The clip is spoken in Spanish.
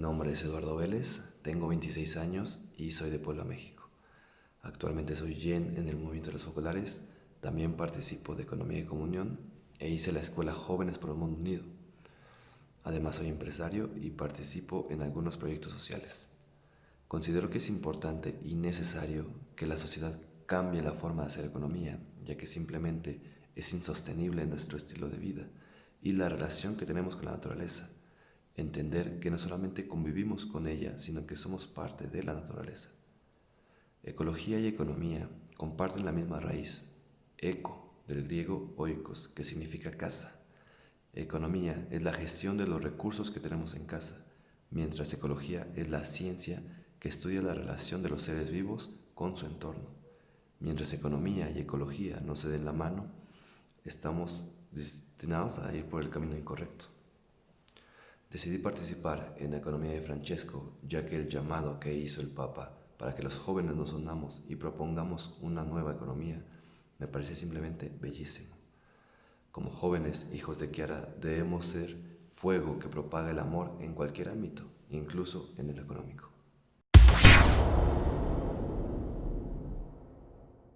nombre es Eduardo Vélez, tengo 26 años y soy de Puebla, México. Actualmente soy YEN en el movimiento de los focolares, también participo de Economía y Comunión e hice la escuela Jóvenes por el Mundo Unido. Además soy empresario y participo en algunos proyectos sociales. Considero que es importante y necesario que la sociedad cambie la forma de hacer economía, ya que simplemente es insostenible nuestro estilo de vida y la relación que tenemos con la naturaleza entender que no solamente convivimos con ella, sino que somos parte de la naturaleza. Ecología y economía comparten la misma raíz, eco, del griego oikos, que significa casa. Economía es la gestión de los recursos que tenemos en casa, mientras ecología es la ciencia que estudia la relación de los seres vivos con su entorno. Mientras economía y ecología no se den la mano, estamos destinados a ir por el camino incorrecto. Decidí participar en la economía de Francesco, ya que el llamado que hizo el Papa para que los jóvenes nos unamos y propongamos una nueva economía me parece simplemente bellísimo. Como jóvenes hijos de Kiara debemos ser fuego que propaga el amor en cualquier ámbito, incluso en el económico.